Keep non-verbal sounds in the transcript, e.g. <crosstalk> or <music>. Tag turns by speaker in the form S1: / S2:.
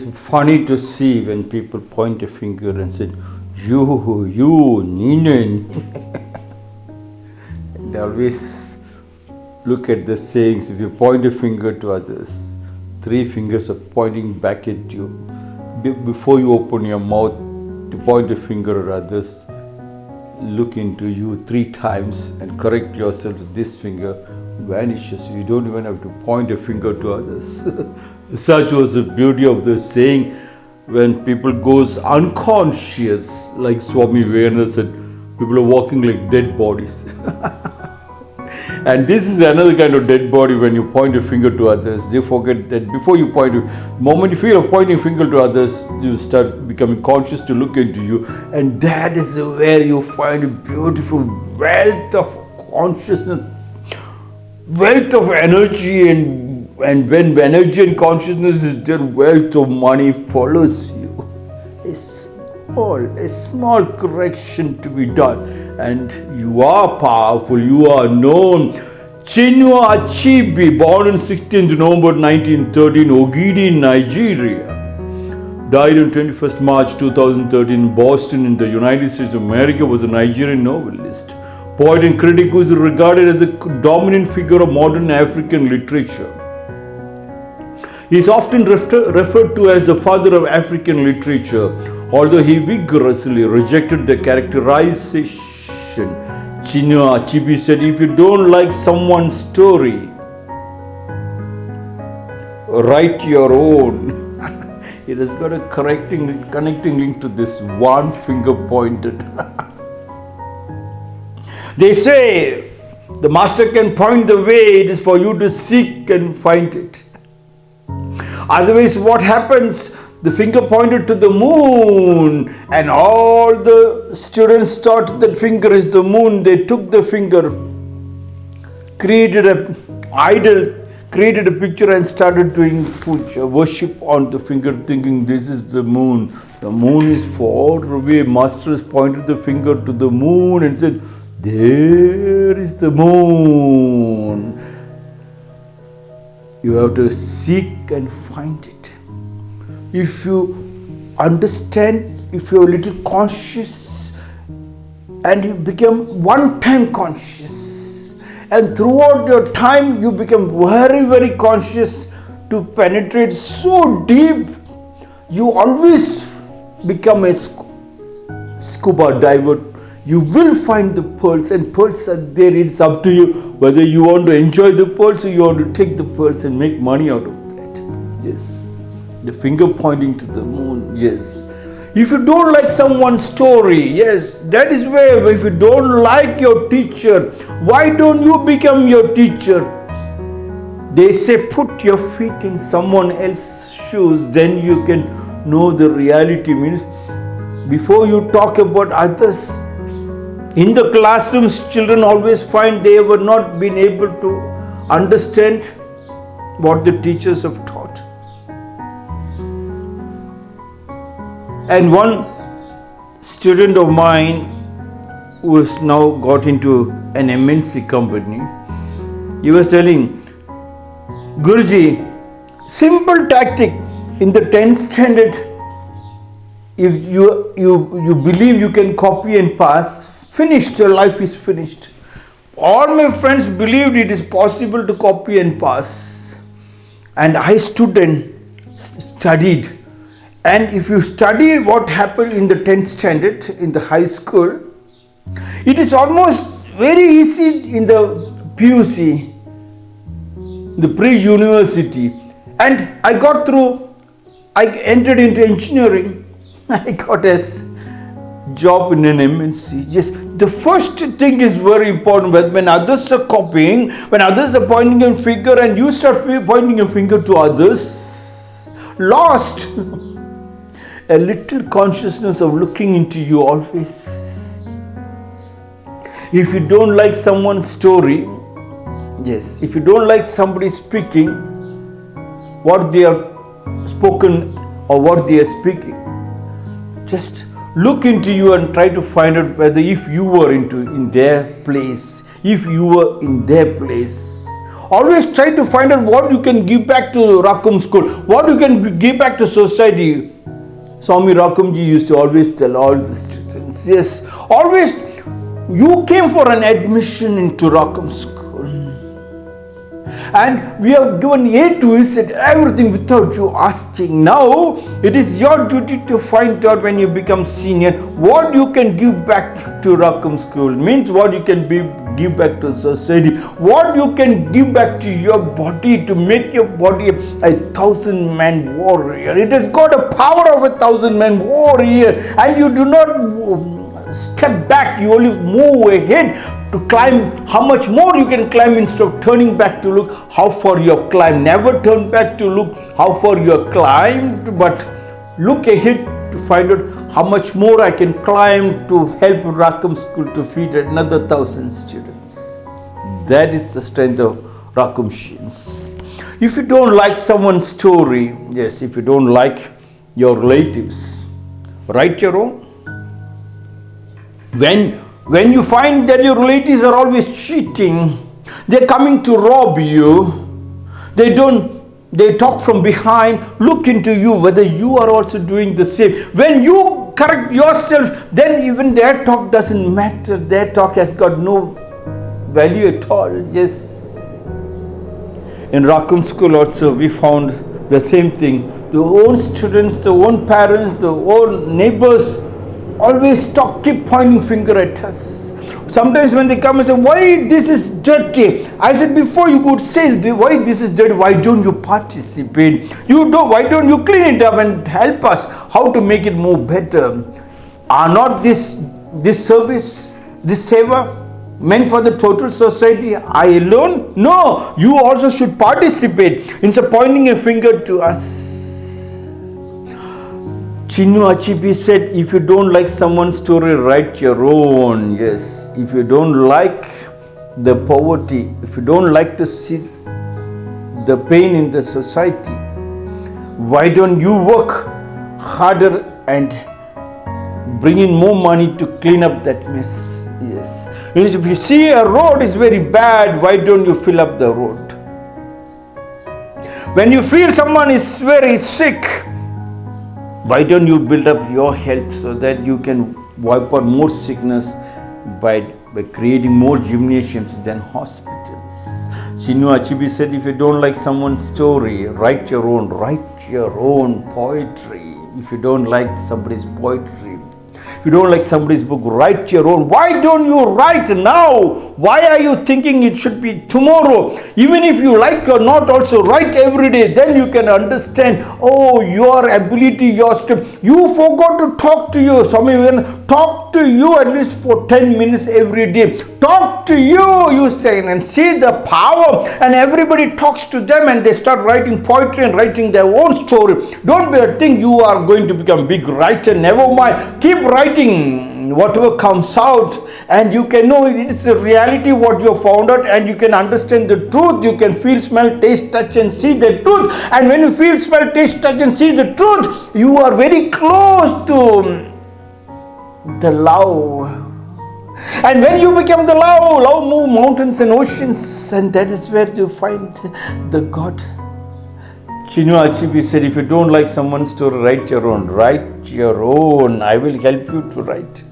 S1: It's funny to see when people point a finger and say, you, you, Ninen. <laughs> and always look at the sayings. If you point a finger to others, three fingers are pointing back at you. Be- before you open your mouth to point a finger at others, look into you three times and correct yourself with this finger vanishes. You don't even have to point a finger to others. <laughs> Such was the beauty of the saying when people goes unconscious, like Swami Vivekananda said, people are walking like dead bodies. <laughs> and this is another kind of dead body when you point a finger to others. They forget that before you point, the moment you feel of pointing finger to others, you start becoming conscious to look into you, and that is where you find a beautiful wealth of consciousness, wealth of energy, and and when energy and consciousness is there, wealth of money follows you. A small, a small correction to be done, and you are powerful. You are known. Chinua Achebe, born on 16th November 1913, Ogidi, Nigeria. Died on 21st March 2013 in Boston in the United States of America, was a Nigerian novelist, poet and critic who is regarded as the dominant figure of modern African literature. He is often refer- referred to as the father of African literature, although he vigorously rejected the characterization. Chinua Achebe said, If you don't like someone's story, write your own. <laughs> it has got a correcting, connecting link to this one finger pointed. <laughs> they say the master can point the way, it is for you to seek and find it. Otherwise, what happens? The finger pointed to the moon, and all the students thought that finger is the moon. They took the finger, created a idol, created a picture, and started doing worship on the finger, thinking this is the moon. The moon is far away. Master has pointed the finger to the moon and said, There is the moon. You have to seek and find it. If you understand, if you're a little conscious and you become one time conscious, and throughout your time you become very, very conscious to penetrate so deep, you always become a scuba diver you will find the pearls and pearls are there. It's up to you whether you want to enjoy the pearls or you want to take the pearls and make money out of that. Yes. The finger pointing to the moon. Yes. If you don't like someone's story yes that is where if you don't like your teacher why don't you become your teacher? They say put your feet in someone else's shoes then you can know the reality. Means before you talk about others in the classrooms children always find they were not been able to understand what the teachers have taught. And one student of mine who has now got into an mnc company he was telling guruji simple tactic in the 10th standard if you you you believe you can copy and pass finished your life is finished. All my friends believed it is possible to copy and pass. And i stood and studied. And if you study what happened in the 10th standard in the high school it is almost very easy in the puc the pre-university. And i got through i entered into engineering. <laughs> I got s- job in an mnc yes the first thing is very important when, others are copying when others are pointing a finger and you start pointing your finger to others lost <laughs> a little consciousness of looking into you always if you don't like someone's story yes if you don't like somebody speaking what they have spoken or what they are speaking just look into you and try to find out whether if you were into in their place if you were in their place Always try to find out what you can give back to Rakum school, what you can give back to society. Swami Rakamji used to always tell all the students, yes, always you came for an admission into Rakum school and we have given A to Z everything without you asking. Now it is your duty to find out when you become senior what you can give back to Rakum school means what you can be, give back to society, what you can give back to your body to make your body a thousand man warrior. It has got a power of a thousand man warrior and you do not step back, you only move ahead to climb. How much more you can climb instead of turning back to look? How far you have climbed? Never turn back to look how far you have climbed but look ahead to find out how much more I can climb to help Rakum school to feed another thousand students. That is the strength of Rakamshians if you don't like someone's story yes if you don't like your relatives write your own when when you find that your relatives are always cheating, they're coming to rob you, they don't they talk from behind, look into you whether you are also doing the same. When you correct yourself, then even their talk doesn't matter. Their talk has got no value at all. Yes. In Rakum school also we found the same thing. The own students, the own parents, the own neighbors always talk, keep pointing finger at us. Sometimes when they come and say, why this is dirty? I said, before you could say why this is dirty, why don't you participate? You do, why don't you clean it up and help us how to make it more better? Are not this, this service, this seva meant for the total society? I alone? No, you also should participate instead of pointing a finger to us. Chinua Achebe said, if you don't like someone's story, write your own. Yes, if you don't like the poverty, if you don't like to see the pain in the society, why don't you work harder and bring in more money to clean up that mess? Yes. If you see a road is very bad, why don't you fill up the road? When you feel someone is very sick, why don't you build up your health so that you can wipe out more sickness by, by creating more gymnasiums than hospitals? Chinua Achebe said if you don't like someone's story write your own write your own poetry. If you don't like somebody's poetry if you don't like somebody's book, write your own. Why don't you write now? Why are you thinking it should be tomorrow? Even if you like or not, also write every day. Then you can understand, oh, your ability, your strength. You forgot to talk to you. Some even talk to you at least for 10 minutes every day. Talk to you, you say, and see the power. And everybody talks to them and they start writing poetry and writing their own story. Don't be a thing you are going to become big writer. Never mind. Keep writing whatever comes out and you can know it's a reality what you have found out and you can understand the truth you can feel smell taste touch and see the truth and when you feel smell taste touch and see the truth you are very close to the love and when you become the love love move mountains and oceans and that is where you find the god Chinua Achebe said, if you don't like someone's story, write your own. Write your own. I will help you to write.